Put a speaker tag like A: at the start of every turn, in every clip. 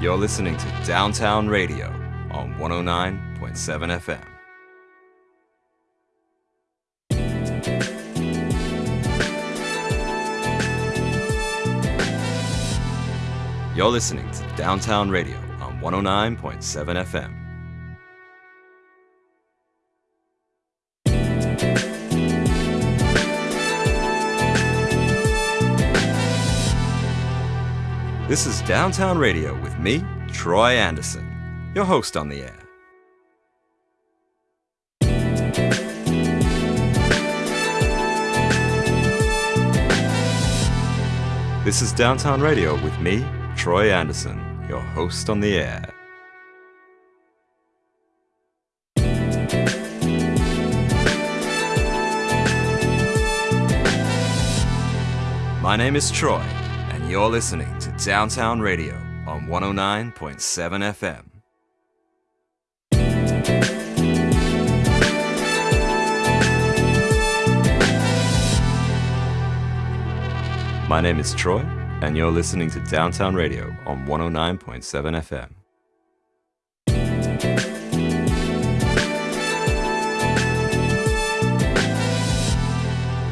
A: You're listening to Downtown Radio on 109.7 FM. You're listening to Downtown Radio on 109.7 FM. This is Downtown Radio with me, Troy Anderson, your host on the air. This is Downtown Radio with me, Troy Anderson, your host on the air. My name is Troy, you're listening to Downtown Radio on 109.7 FM. My name is Troy, and you're listening to Downtown Radio on 109.7 FM.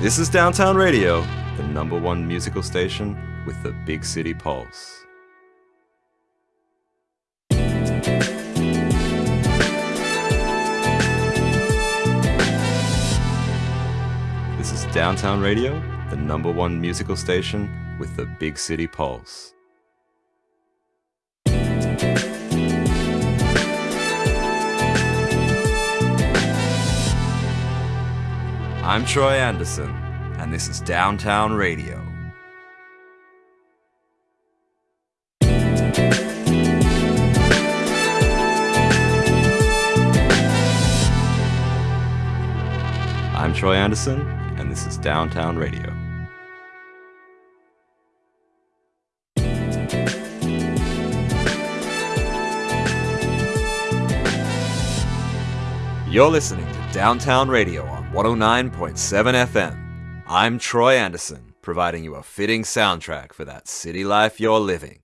A: This is Downtown Radio, the number one musical station with the big city pulse. This is Downtown Radio, the number one musical station with the big city pulse. I'm Troy Anderson, and this is Downtown Radio. I'm Troy Anderson, and this is Downtown Radio. You're listening to Downtown Radio on 109.7 FM. I'm Troy Anderson, providing you a fitting soundtrack for that city life you're living.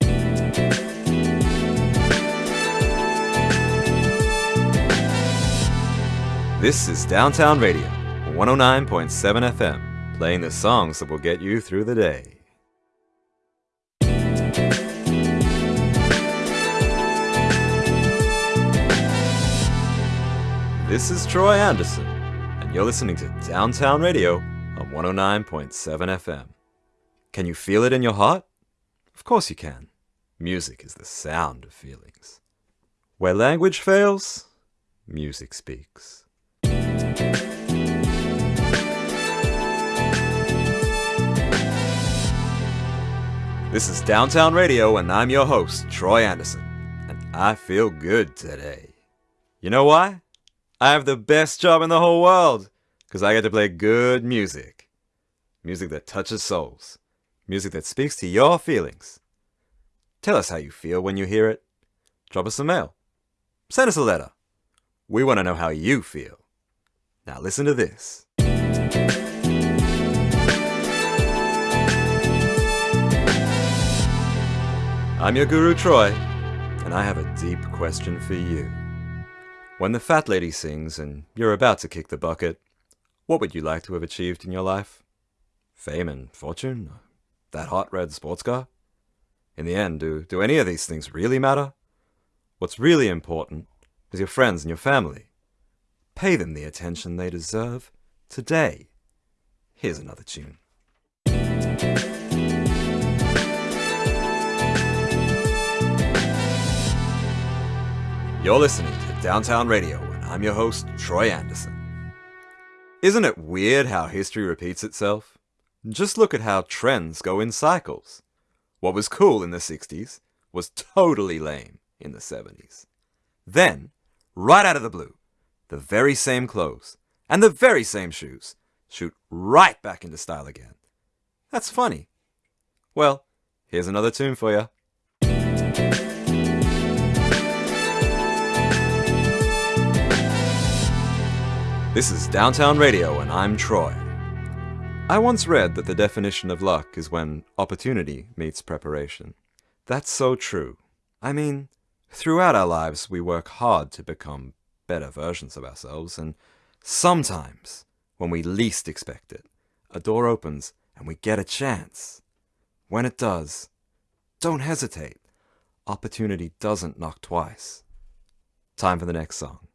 A: This is Downtown Radio, 109.7 FM, playing the songs that will get you through the day. This is Troy Anderson, and you're listening to Downtown Radio on 109.7 FM. Can you feel it in your heart? Of course you can. Music is the sound of feelings. Where language fails, music speaks. This is Downtown Radio, and I'm your host, Troy Anderson, and I feel good today. You know why? I have the best job in the whole world, because I get to play good music. Music that touches souls. Music that speaks to your feelings. Tell us how you feel when you hear it. Drop us a mail. Send us a letter. We want to know how you feel. Now listen to this. I'm your guru Troy, and I have a deep question for you. When the fat lady sings and you're about to kick the bucket, what would you like to have achieved in your life? Fame and fortune? That hot red sports car? In the end, do, do any of these things really matter? What's really important is your friends and your family. Pay them the attention they deserve today. Here's another tune. You're listening to Downtown Radio, and I'm your host, Troy Anderson. Isn't it weird how history repeats itself? Just look at how trends go in cycles. What was cool in the 60s was totally lame in the 70s. Then, right out of the blue, the very same clothes and the very same shoes shoot right back into style again. That's funny. Well, here's another tune for you. This is Downtown Radio, and I'm Troy. I once read that the definition of luck is when opportunity meets preparation. That's so true. I mean, throughout our lives we work hard to become better versions of ourselves, and sometimes, when we least expect it, a door opens and we get a chance. When it does, don't hesitate. Opportunity doesn't knock twice. Time for the next song.